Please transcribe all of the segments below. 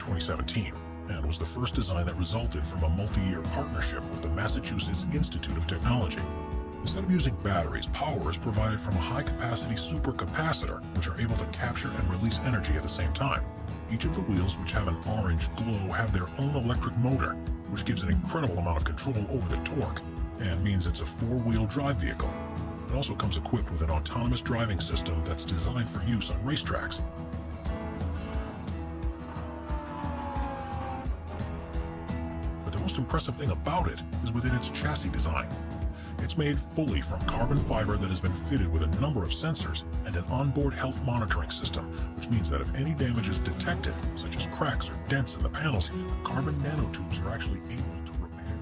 2017 and was the first design that resulted from a multi-year partnership with the Massachusetts Institute of Technology. Instead of using batteries, power is provided from a high-capacity supercapacitor, which are able to capture and release energy at the same time. Each of the wheels, which have an orange glow, have their own electric motor, which gives an incredible amount of control over the torque, and means it's a four-wheel drive vehicle. It also comes equipped with an autonomous driving system that's designed for use on racetracks. Most impressive thing about it is within its chassis design. It's made fully from carbon fiber that has been fitted with a number of sensors and an onboard health monitoring system, which means that if any damage is detected, such as cracks or dents in the panels, the carbon nanotubes are actually able to repair.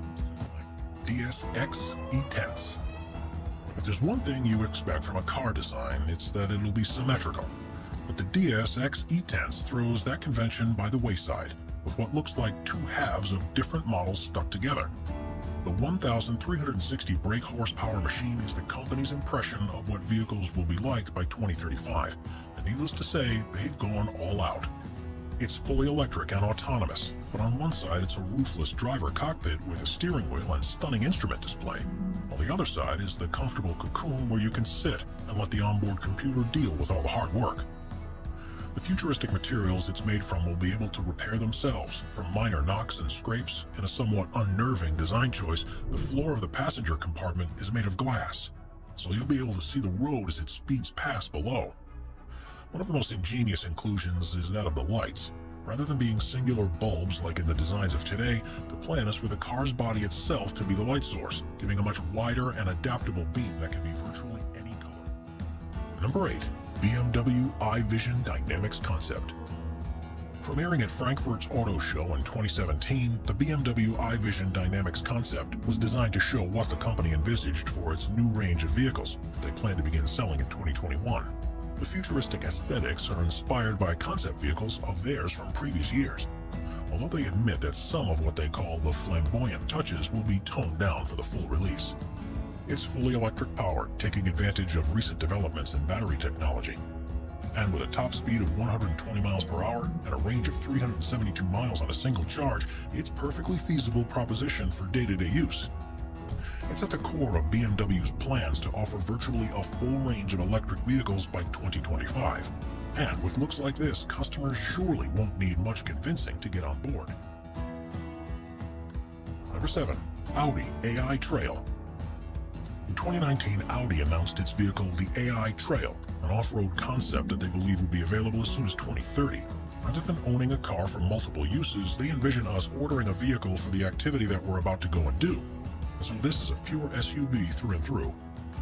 DSX E-Tense. If there's one thing you expect from a car design, it's that it'll be symmetrical. But the DSX E-Tense throws that convention by the wayside with what looks like two halves of different models stuck together. The 1,360 brake horsepower machine is the company's impression of what vehicles will be like by 2035, and needless to say, they've gone all out. It's fully electric and autonomous, but on one side it's a roofless driver cockpit with a steering wheel and stunning instrument display. On the other side is the comfortable cocoon where you can sit and let the onboard computer deal with all the hard work. The futuristic materials it's made from will be able to repair themselves from minor knocks and scrapes. In a somewhat unnerving design choice, the floor of the passenger compartment is made of glass, so you'll be able to see the road as it speeds past below. One of the most ingenious inclusions is that of the lights. Rather than being singular bulbs like in the designs of today, the plan is for the car's body itself to be the light source, giving a much wider and adaptable beam that can be virtually any color. Number 8. BMW iVision Dynamics Concept. Premiering at Frankfurt's Auto Show in 2017, the BMW iVision Dynamics concept was designed to show what the company envisaged for its new range of vehicles that they plan to begin selling in 2021. The futuristic aesthetics are inspired by concept vehicles of theirs from previous years, although they admit that some of what they call the flamboyant touches will be toned down for the full release. It's fully electric powered, taking advantage of recent developments in battery technology. And with a top speed of 120 miles per hour and a range of 372 miles on a single charge, it's perfectly feasible proposition for day-to-day -day use. It's at the core of BMW's plans to offer virtually a full range of electric vehicles by 2025. And with looks like this, customers surely won't need much convincing to get on board. Number 7. Audi AI Trail in 2019, Audi announced its vehicle, the AI Trail, an off-road concept that they believe will be available as soon as 2030. Rather than owning a car for multiple uses, they envision us ordering a vehicle for the activity that we're about to go and do. So this is a pure SUV through and through.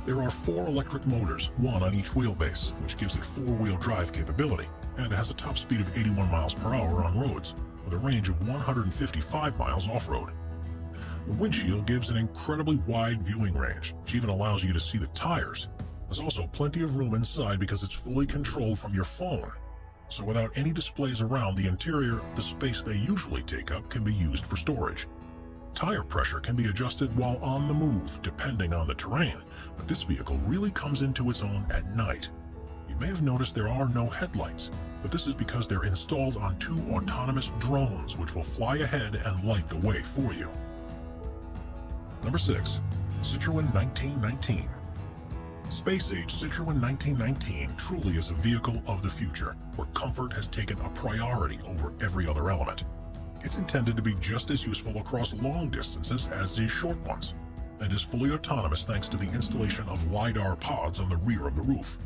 There are four electric motors, one on each wheelbase, which gives it four-wheel drive capability, and it has a top speed of 81 miles per hour on roads, with a range of 155 miles off-road. The windshield gives an incredibly wide viewing range, which even allows you to see the tires. There's also plenty of room inside because it's fully controlled from your phone. So without any displays around the interior, the space they usually take up can be used for storage. Tire pressure can be adjusted while on the move, depending on the terrain, but this vehicle really comes into its own at night. You may have noticed there are no headlights, but this is because they're installed on two autonomous drones which will fly ahead and light the way for you. Number 6. Citroën 1919 Space-age Citroën 1919 truly is a vehicle of the future, where comfort has taken a priority over every other element. It's intended to be just as useful across long distances as these short ones, and is fully autonomous thanks to the installation of LiDAR pods on the rear of the roof.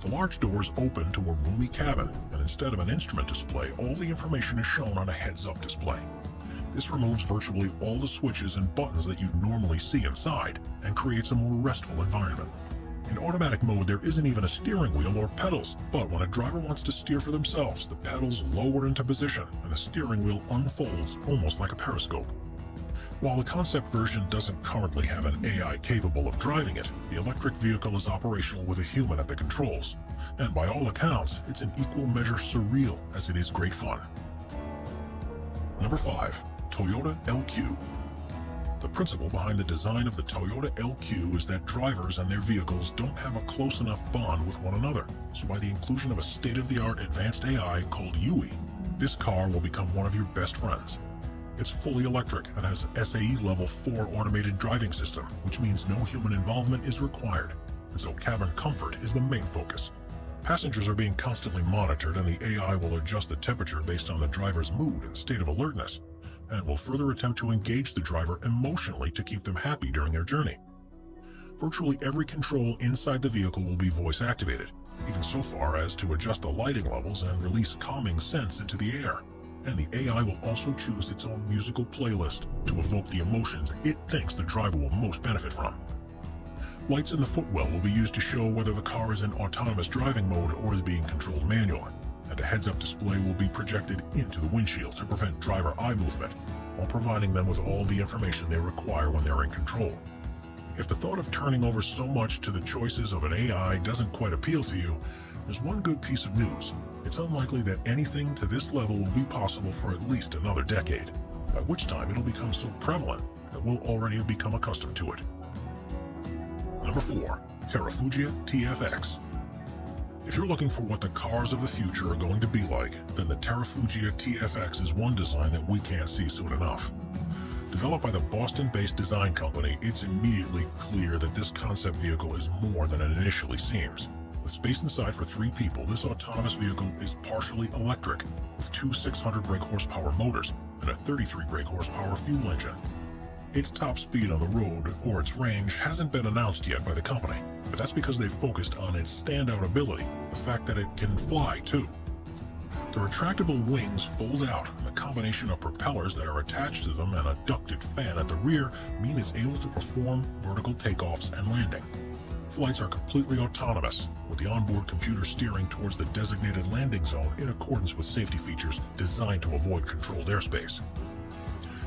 The large doors open to a roomy cabin, and instead of an instrument display, all the information is shown on a heads-up display. This removes virtually all the switches and buttons that you'd normally see inside and creates a more restful environment. In automatic mode, there isn't even a steering wheel or pedals, but when a driver wants to steer for themselves, the pedals lower into position and the steering wheel unfolds almost like a periscope. While the concept version doesn't currently have an AI capable of driving it, the electric vehicle is operational with a human at the controls. And by all accounts, it's in equal measure surreal as it is great fun. Number 5. Toyota LQ. The principle behind the design of the Toyota LQ is that drivers and their vehicles don't have a close enough bond with one another. So by the inclusion of a state-of-the-art advanced AI called Yui, this car will become one of your best friends. It's fully electric and has an SAE Level 4 automated driving system, which means no human involvement is required, and so cabin comfort is the main focus. Passengers are being constantly monitored and the AI will adjust the temperature based on the driver's mood and state of alertness, and will further attempt to engage the driver emotionally to keep them happy during their journey. Virtually every control inside the vehicle will be voice activated, even so far as to adjust the lighting levels and release calming scents into the air. And the AI will also choose its own musical playlist to evoke the emotions it thinks the driver will most benefit from. Lights in the footwell will be used to show whether the car is in autonomous driving mode or is being controlled manually, and a heads-up display will be projected into the windshield to prevent driver eye movement, while providing them with all the information they require when they're in control. If the thought of turning over so much to the choices of an AI doesn't quite appeal to you, there's one good piece of news. It's unlikely that anything to this level will be possible for at least another decade, by which time it'll become so prevalent that we'll already have become accustomed to it. Number 4. Terrafugia TFX If you're looking for what the cars of the future are going to be like, then the Terrafugia TFX is one design that we can't see soon enough. Developed by the Boston-based design company, it's immediately clear that this concept vehicle is more than it initially seems. With space inside for three people, this autonomous vehicle is partially electric, with two 600 brake horsepower motors and a 33 brake horsepower fuel engine. Its top speed on the road, or its range, hasn't been announced yet by the company, but that's because they focused on its standout ability, the fact that it can fly too. The retractable wings fold out, and the combination of propellers that are attached to them and a ducted fan at the rear mean it's able to perform vertical takeoffs and landing. Flights are completely autonomous, with the onboard computer steering towards the designated landing zone in accordance with safety features designed to avoid controlled airspace.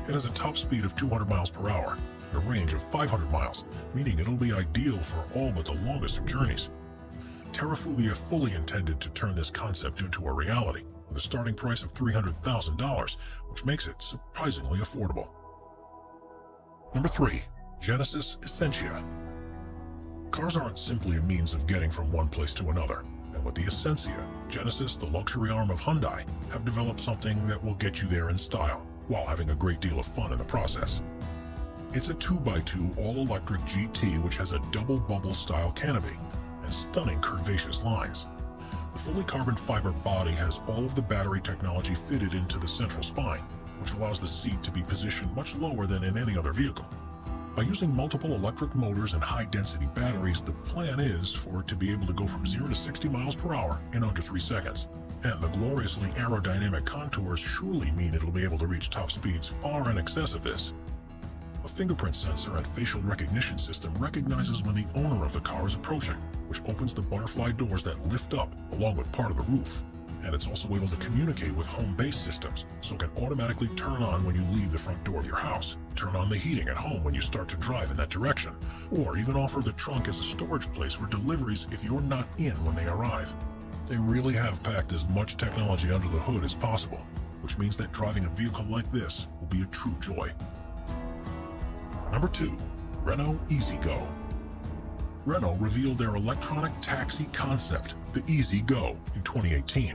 It has a top speed of 200 miles per hour, a range of 500 miles, meaning it'll be ideal for all but the longest of journeys. Terrafugia fully intended to turn this concept into a reality, with a starting price of $300,000, which makes it surprisingly affordable. Number 3. Genesis Essentia Cars aren't simply a means of getting from one place to another, and with the Essentia, Genesis, the luxury arm of Hyundai, have developed something that will get you there in style while having a great deal of fun in the process. It's a 2x2 all-electric GT which has a double bubble style canopy and stunning curvaceous lines. The fully carbon fiber body has all of the battery technology fitted into the central spine, which allows the seat to be positioned much lower than in any other vehicle. By using multiple electric motors and high-density batteries, the plan is for it to be able to go from 0 to 60 miles per hour in under 3 seconds. And the gloriously aerodynamic contours surely mean it'll be able to reach top speeds far in excess of this. A fingerprint sensor and facial recognition system recognizes when the owner of the car is approaching, which opens the butterfly doors that lift up along with part of the roof. And it's also able to communicate with home-based systems, so it can automatically turn on when you leave the front door of your house, turn on the heating at home when you start to drive in that direction, or even offer the trunk as a storage place for deliveries if you're not in when they arrive. They really have packed as much technology under the hood as possible, which means that driving a vehicle like this will be a true joy. Number 2. Renault EZ-GO Renault revealed their electronic taxi concept, the EZ-GO, in 2018,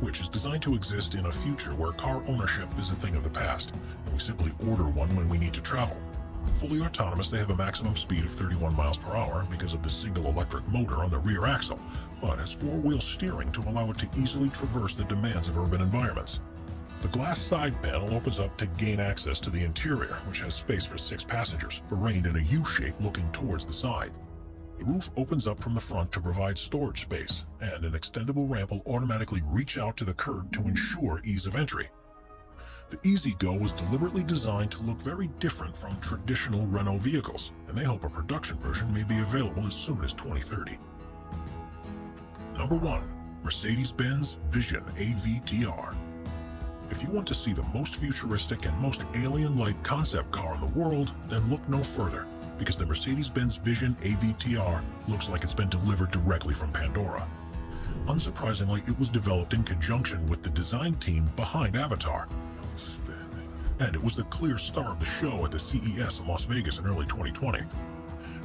which is designed to exist in a future where car ownership is a thing of the past, and we simply order one when we need to travel. Fully autonomous, they have a maximum speed of 31 miles per hour because of the single electric motor on the rear axle, but has four-wheel steering to allow it to easily traverse the demands of urban environments. The glass side panel opens up to gain access to the interior, which has space for six passengers, arranged in a U-shape looking towards the side. The roof opens up from the front to provide storage space, and an extendable ramp will automatically reach out to the curb to ensure ease of entry. The EZ-GO was deliberately designed to look very different from traditional Renault vehicles, and they hope a production version may be available as soon as 2030. Number 1. Mercedes-Benz Vision AVTR If you want to see the most futuristic and most alien-like concept car in the world, then look no further, because the Mercedes-Benz Vision AVTR looks like it's been delivered directly from Pandora. Unsurprisingly, it was developed in conjunction with the design team behind Avatar, and it was the clear star of the show at the CES in Las Vegas in early 2020.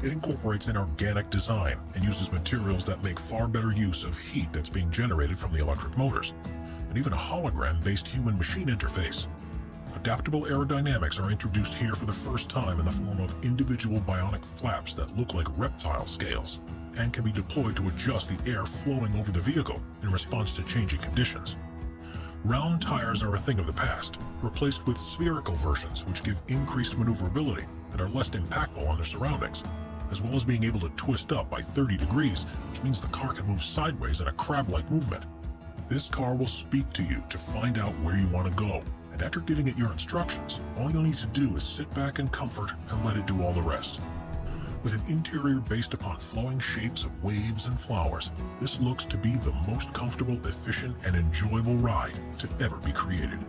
It incorporates an organic design and uses materials that make far better use of heat that's being generated from the electric motors, and even a hologram-based human-machine interface. Adaptable aerodynamics are introduced here for the first time in the form of individual bionic flaps that look like reptile scales and can be deployed to adjust the air flowing over the vehicle in response to changing conditions. Round tires are a thing of the past, replaced with spherical versions which give increased maneuverability and are less impactful on their surroundings, as well as being able to twist up by 30 degrees, which means the car can move sideways in a crab-like movement. This car will speak to you to find out where you want to go, and after giving it your instructions, all you'll need to do is sit back in comfort and let it do all the rest. With an interior based upon flowing shapes of waves and flowers, this looks to be the most comfortable, efficient, and enjoyable ride to ever be created.